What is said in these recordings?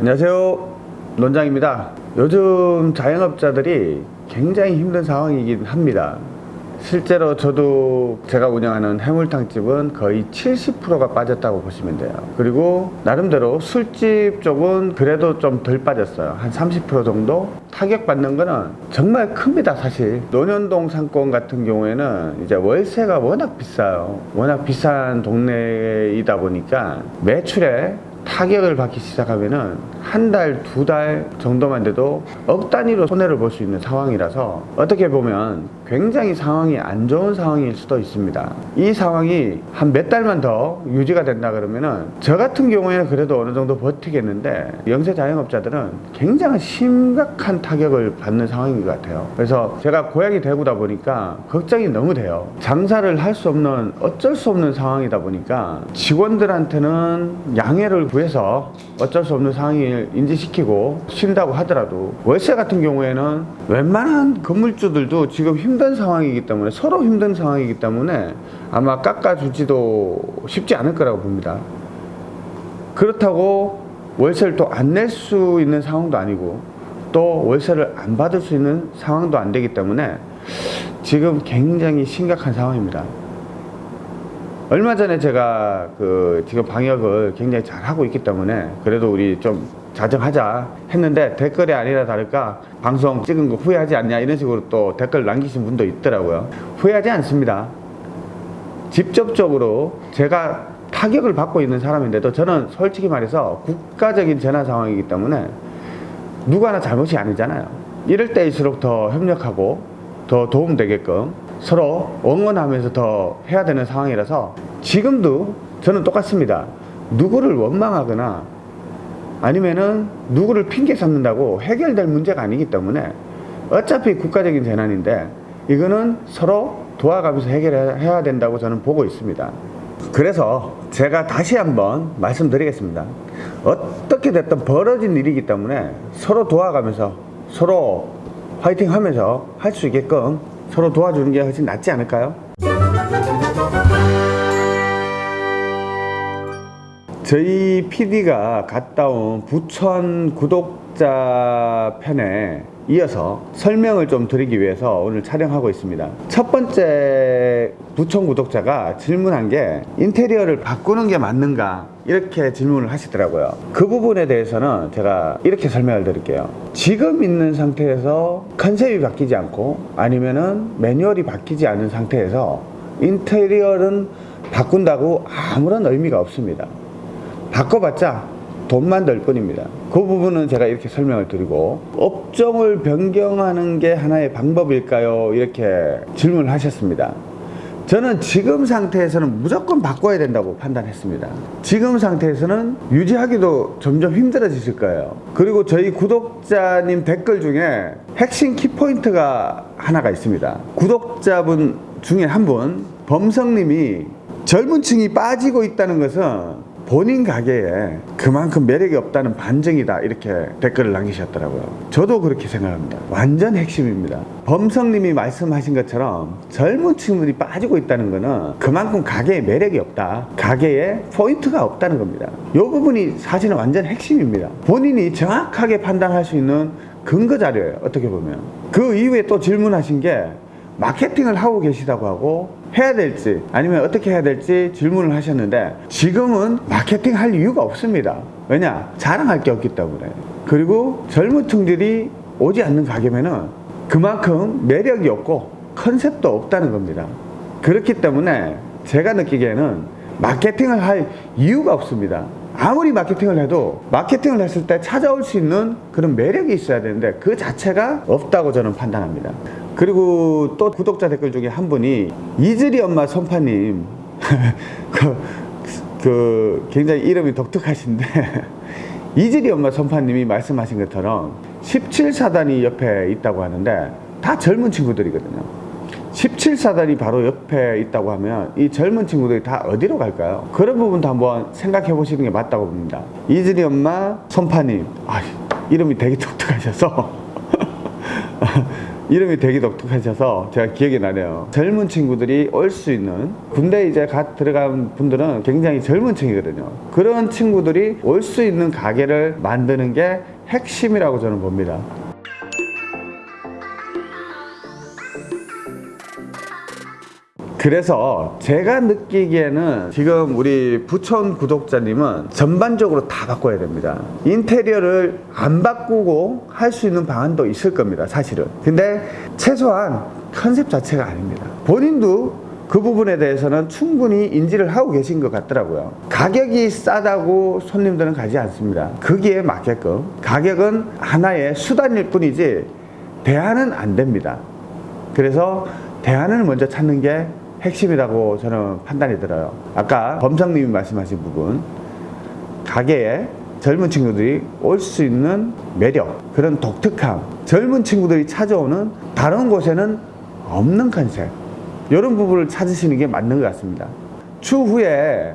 안녕하세요. 논장입니다. 요즘 자영업자들이 굉장히 힘든 상황이긴 합니다. 실제로 저도 제가 운영하는 해물탕집은 거의 70%가 빠졌다고 보시면 돼요. 그리고 나름대로 술집 쪽은 그래도 좀 덜 빠졌어요. 한 30% 정도? 타격받는 거는 정말 큽니다 사실. 논현동 상권 같은 경우에는 이제 월세가 워낙 비싸요. 워낙 비싼 동네이다 보니까 매출에 타격을 받기 시작하면은 한 달, 두 달 정도만 돼도 억 단위로 손해를 볼 수 있는 상황이라서 어떻게 보면 굉장히 상황이 안 좋은 상황일 수도 있습니다. 이 상황이 한 몇 달만 더 유지가 된다 그러면은 저 같은 경우에는 그래도 어느 정도 버티겠는데 영세 자영업자들은 굉장히 심각한 타격을 받는 상황인 것 같아요. 그래서 제가 고향이 대구다 보니까 걱정이 너무 돼요. 장사를 할 수 없는 어쩔 수 없는 상황이다 보니까 직원들한테는 양해를 구해서 어쩔 수 없는 상황을 인지시키고 쉰다고 하더라도 월세 같은 경우에는 웬만한 건물주들도 지금 힘든 상황이기 때문에 서로 힘든 상황이기 때문에 아마 깎아주지도 쉽지 않을 거라고 봅니다. 그렇다고 월세를 또 안 낼 수 있는 상황도 아니고 또 월세를 안 받을 수 있는 상황도 안 되기 때문에 지금 굉장히 심각한 상황입니다. 얼마 전에 제가 그 지금 방역을 굉장히 잘 하고 있기 때문에 그래도 우리 좀 자정하자 했는데 댓글이 아니라 다를까 방송 찍은 거 후회하지 않냐 이런 식으로 또 댓글 남기신 분도 있더라고요. 후회하지 않습니다. 직접적으로 제가 타격을 받고 있는 사람인데도 저는 솔직히 말해서 국가적인 재난 상황이기 때문에 누구나 잘못이 아니잖아요. 이럴 때일수록 더 협력하고 더 도움되게끔 서로 응원하면서 더 해야 되는 상황이라서 지금도 저는 똑같습니다. 누구를 원망하거나 아니면은 누구를 핑계 삼는다고 해결될 문제가 아니기 때문에 어차피 국가적인 재난인데 이거는 서로 도와가면서 해결해야 된다고 저는 보고 있습니다. 그래서 제가 다시 한번 말씀드리겠습니다. 어떻게 됐든 벌어진 일이기 때문에 서로 도와가면서 서로 화이팅 하면서 할 수 있게끔 서로 도와주는 게 훨씬 낫지 않을까요? 저희 PD가 갔다 온 부천 구독자 편에 이어서 설명을 좀 드리기 위해서 오늘 촬영하고 있습니다. 첫 번째 부천 구독자가 질문한 게 인테리어를 바꾸는 게 맞는가 이렇게 질문을 하시더라고요. 그 부분에 대해서는 제가 이렇게 설명을 드릴게요. 지금 있는 상태에서 컨셉이 바뀌지 않고 아니면은 매뉴얼이 바뀌지 않은 상태에서 인테리어는 바꾼다고 아무런 의미가 없습니다. 바꿔봤자 돈만 들 뿐입니다. 그 부분은 제가 이렇게 설명을 드리고 업종을 변경하는 게 하나의 방법일까요? 이렇게 질문을 하셨습니다. 저는 지금 상태에서는 무조건 바꿔야 된다고 판단했습니다. 지금 상태에서는 유지하기도 점점 힘들어지실 거예요. 그리고 저희 구독자님 댓글 중에 핵심 키포인트가 하나가 있습니다. 구독자분 중에 한 분, 범성님이 젊은 층이 빠지고 있다는 것은 본인 가게에 그만큼 매력이 없다는 반증이다 이렇게 댓글을 남기셨더라고요. 저도 그렇게 생각합니다. 완전 핵심입니다. 범성님이 말씀하신 것처럼 젊은 층들이 빠지고 있다는 것은 그만큼 가게에 매력이 없다. 가게에 포인트가 없다는 겁니다. 이 부분이 사실은 완전 핵심입니다. 본인이 정확하게 판단할 수 있는 근거 자료예요 어떻게 보면. 그 이후에 또 질문하신 게 마케팅을 하고 계시다고 하고 해야 될지 아니면 어떻게 해야 될지 질문을 하셨는데 지금은 마케팅 할 이유가 없습니다. 왜냐? 자랑할 게 없기 때문에. 그리고 젊은 층들이 오지 않는 가게면은 그만큼 매력이 없고 컨셉도 없다는 겁니다. 그렇기 때문에 제가 느끼기에는 마케팅을 할 이유가 없습니다. 아무리 마케팅을 해도 마케팅을 했을 때 찾아올 수 있는 그런 매력이 있어야 되는데 그 자체가 없다고 저는 판단합니다 그리고 또 구독자 댓글 중에 한 분이 이슬이 엄마 손파님. 그, 그 굉장히 이름이 독특하신데 이슬이 엄마 손파님이 말씀하신 것처럼 17사단이 옆에 있다고 하는데 다 젊은 친구들이거든요. 17사단이 바로 옆에 있다고 하면 이 젊은 친구들이 다 어디로 갈까요? 그런 부분도 한번 생각해 보시는 게 맞다고 봅니다. 이슬이 엄마 손파님. 아, 이름이 되게 독특하셔서 이름이 되게 독특하셔서 제가 기억이 나네요. 젊은 친구들이 올 수 있는 군대 이제 갓 들어간 분들은 굉장히 젊은 층이거든요. 그런 친구들이 올 수 있는 가게를 만드는 게 핵심이라고 저는 봅니다. 그래서 제가 느끼기에는 지금 우리 부천 구독자님은 전반적으로 다 바꿔야 됩니다. 인테리어를 안 바꾸고 할 수 있는 방안도 있을 겁니다. 사실은. 근데 최소한 컨셉 자체가 아닙니다. 본인도 그 부분에 대해서는 충분히 인지를 하고 계신 것 같더라고요. 가격이 싸다고 손님들은 가지 않습니다. 거기에 맞게끔 가격은 하나의 수단일 뿐이지 대안은 안 됩니다. 그래서 대안을 먼저 찾는 게 핵심이라고 저는 판단이 들어요. 아까 범성님이 말씀하신 부분, 가게에 젊은 친구들이 올 수 있는 매력, 그런 독특함, 젊은 친구들이 찾아오는 다른 곳에는 없는 컨셉, 이런 부분을 찾으시는 게 맞는 것 같습니다. 추후에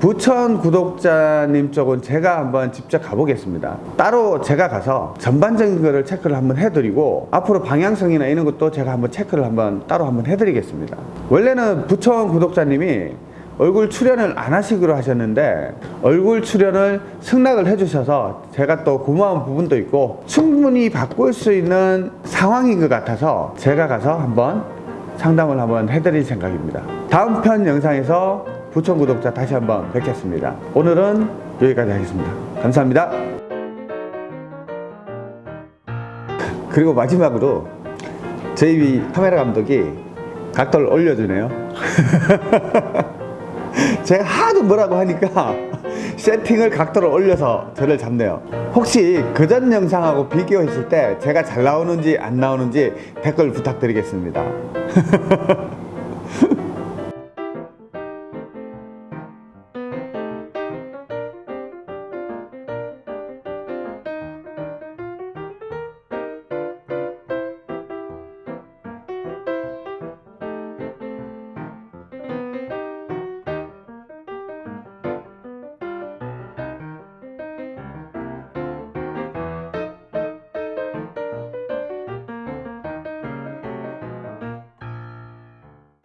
부천 구독자님 쪽은 제가 한번 직접 가보겠습니다. 따로 제가 가서 전반적인 거를 체크를 한번 해드리고 앞으로 방향성이나 이런 것도 제가 한번 체크를 한번 따로 한번 해드리겠습니다. 원래는 부천 구독자님이 얼굴 출연을 안 하시기로 하셨는데 얼굴 출연을 승낙을 해주셔서 제가 또 고마운 부분도 있고 충분히 바꿀 수 있는 상황인 것 같아서 제가 가서 한번 상담을 한번 해드릴 생각입니다. 다음 편 영상에서 부천 구독자 다시 한번 뵙겠습니다. 오늘은 여기까지 하겠습니다. 감사합니다. 그리고 마지막으로 저희 카메라 감독이 각도를 올려주네요. 제가 하도 뭐라고 하니까 세팅을 각도를 올려서 저를 잡네요. 혹시 그전 영상하고 비교했을 때 제가 잘 나오는지 안 나오는지 댓글 부탁드리겠습니다.